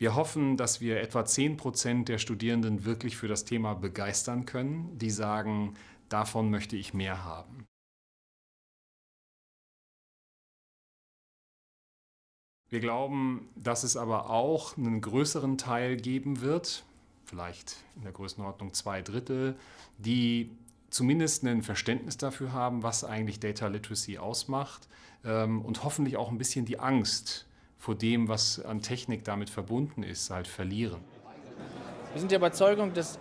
Wir hoffen, dass wir etwa 10 Prozent der Studierenden wirklich für das Thema begeistern können, die sagen, davon möchte ich mehr haben. Wir glauben, dass es aber auch einen größeren Teil geben wird, vielleicht in der Größenordnung zwei Drittel, die zumindest ein Verständnis dafür haben, was eigentlich Data Literacy ausmacht ähm, und hoffentlich auch ein bisschen die Angst vor dem, was an Technik damit verbunden ist, halt verlieren. Wir sind der Überzeugung, dass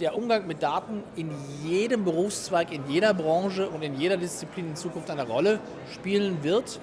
der Umgang mit Daten in jedem Berufszweig, in jeder Branche und in jeder Disziplin in Zukunft eine Rolle spielen wird.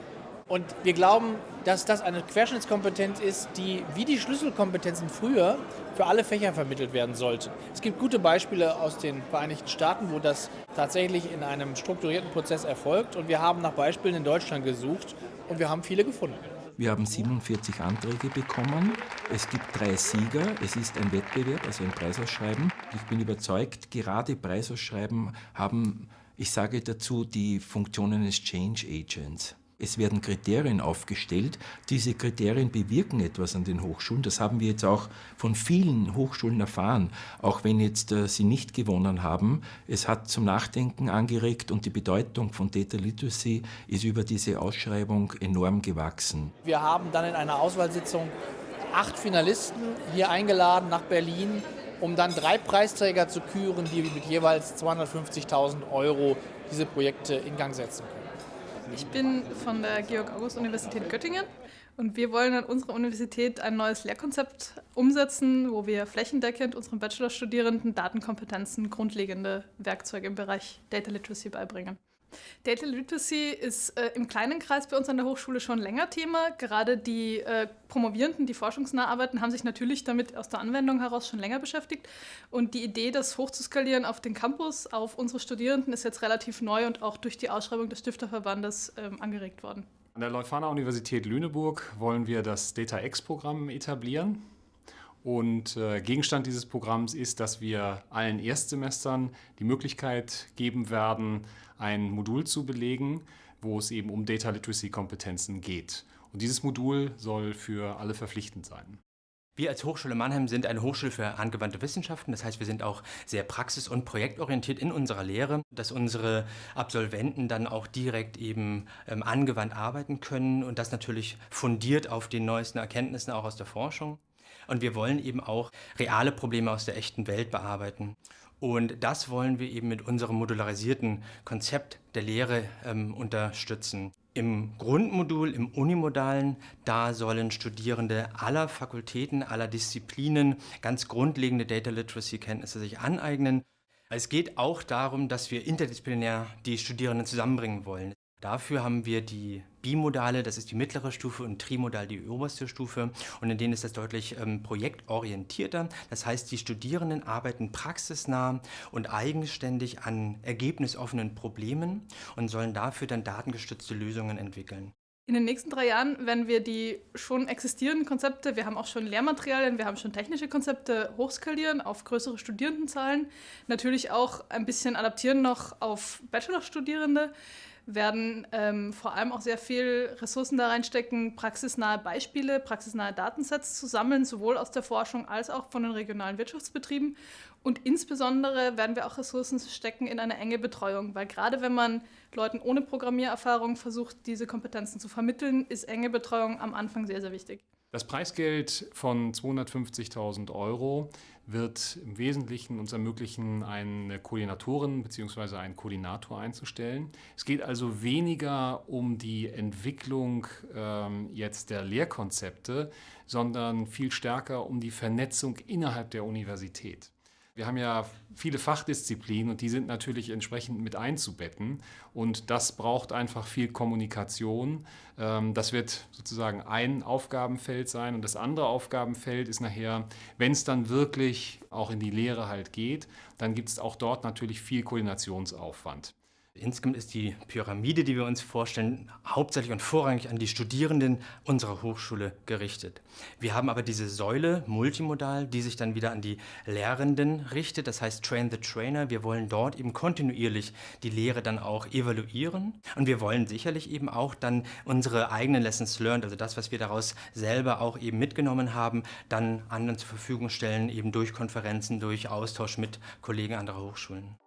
Und wir glauben, dass das eine Querschnittskompetenz ist, die wie die Schlüsselkompetenzen früher für alle Fächer vermittelt werden sollte. Es gibt gute Beispiele aus den Vereinigten Staaten, wo das tatsächlich in einem strukturierten Prozess erfolgt. Und wir haben nach Beispielen in Deutschland gesucht und wir haben viele gefunden. Wir haben 47 Anträge bekommen. Es gibt drei Sieger. Es ist ein Wettbewerb, also ein Preisausschreiben. Ich bin überzeugt, gerade Preisausschreiben haben, ich sage dazu, die Funktionen eines Change Agents. Es werden Kriterien aufgestellt. Diese Kriterien bewirken etwas an den Hochschulen. Das haben wir jetzt auch von vielen Hochschulen erfahren, auch wenn jetzt äh, sie nicht gewonnen haben. Es hat zum Nachdenken angeregt und die Bedeutung von Data Literacy ist über diese Ausschreibung enorm gewachsen. Wir haben dann in einer Auswahlsitzung acht Finalisten hier eingeladen nach Berlin, um dann drei Preisträger zu küren, die mit jeweils 250.000 Euro diese Projekte in Gang setzen können. Ich bin von der Georg-August-Universität Göttingen und wir wollen an unserer Universität ein neues Lehrkonzept umsetzen, wo wir flächendeckend unseren Bachelorstudierenden Datenkompetenzen, grundlegende Werkzeuge im Bereich Data Literacy beibringen. Data Literacy ist äh, im kleinen Kreis bei uns an der Hochschule schon länger Thema. Gerade die äh, Promovierenden, die forschungsnah arbeiten, haben sich natürlich damit aus der Anwendung heraus schon länger beschäftigt. Und die Idee, das hochzuskalieren auf den Campus, auf unsere Studierenden, ist jetzt relativ neu und auch durch die Ausschreibung des Stifterverbandes ähm, angeregt worden. An der Leuphana Universität Lüneburg wollen wir das Data X-Programm etablieren. Und äh, Gegenstand dieses Programms ist, dass wir allen Erstsemestern die Möglichkeit geben werden, ein Modul zu belegen, wo es eben um Data Literacy Kompetenzen geht. Und dieses Modul soll für alle verpflichtend sein. Wir als Hochschule Mannheim sind eine Hochschule für angewandte Wissenschaften. Das heißt, wir sind auch sehr praxis- und projektorientiert in unserer Lehre, dass unsere Absolventen dann auch direkt eben ähm, angewandt arbeiten können und das natürlich fundiert auf den neuesten Erkenntnissen auch aus der Forschung. Und wir wollen eben auch reale Probleme aus der echten Welt bearbeiten. Und das wollen wir eben mit unserem modularisierten Konzept der Lehre ähm, unterstützen. Im Grundmodul, im Unimodalen, da sollen Studierende aller Fakultäten, aller Disziplinen ganz grundlegende Data Literacy-Kenntnisse sich aneignen. Es geht auch darum, dass wir interdisziplinär die Studierenden zusammenbringen wollen. Dafür haben wir die Bimodale, das ist die mittlere Stufe, und Trimodal, die oberste Stufe. Und in denen ist das deutlich ähm, projektorientierter. Das heißt, die Studierenden arbeiten praxisnah und eigenständig an ergebnisoffenen Problemen und sollen dafür dann datengestützte Lösungen entwickeln. In den nächsten drei Jahren werden wir die schon existierenden Konzepte, wir haben auch schon Lehrmaterialien, wir haben schon technische Konzepte hochskalieren auf größere Studierendenzahlen, natürlich auch ein bisschen adaptieren noch auf Bachelorstudierende werden ähm, vor allem auch sehr viel Ressourcen da reinstecken, praxisnahe Beispiele, praxisnahe Datensets zu sammeln, sowohl aus der Forschung als auch von den regionalen Wirtschaftsbetrieben. Und insbesondere werden wir auch Ressourcen stecken in eine enge Betreuung, weil gerade wenn man Leuten ohne Programmiererfahrung versucht, diese Kompetenzen zu vermitteln, ist enge Betreuung am Anfang sehr, sehr wichtig. Das Preisgeld von 250.000 Euro wird im Wesentlichen uns ermöglichen, eine Koordinatorin bzw. einen Koordinator einzustellen. Es geht also weniger um die Entwicklung ähm, jetzt der Lehrkonzepte, sondern viel stärker um die Vernetzung innerhalb der Universität. Wir haben ja viele Fachdisziplinen und die sind natürlich entsprechend mit einzubetten. Und das braucht einfach viel Kommunikation. Ähm, das wird sozusagen ein Aufgabenfeld sein. Und das andere Aufgabenfeld ist nachher, wenn es dann wirklich auch in die Lehre halt geht, dann gibt es auch dort natürlich viel Koordinationsaufwand. Insgesamt ist die Pyramide, die wir uns vorstellen, hauptsächlich und vorrangig an die Studierenden unserer Hochschule gerichtet. Wir haben aber diese Säule multimodal, die sich dann wieder an die Lehrenden richtet, das heißt Train the Trainer. Wir wollen dort eben kontinuierlich die Lehre dann auch evaluieren und wir wollen sicherlich eben auch dann unsere eigenen Lessons learned, also das, was wir daraus selber auch eben mitgenommen haben, dann anderen zur Verfügung stellen, eben durch Konferenzen, durch Austausch mit Kollegen anderer Hochschulen.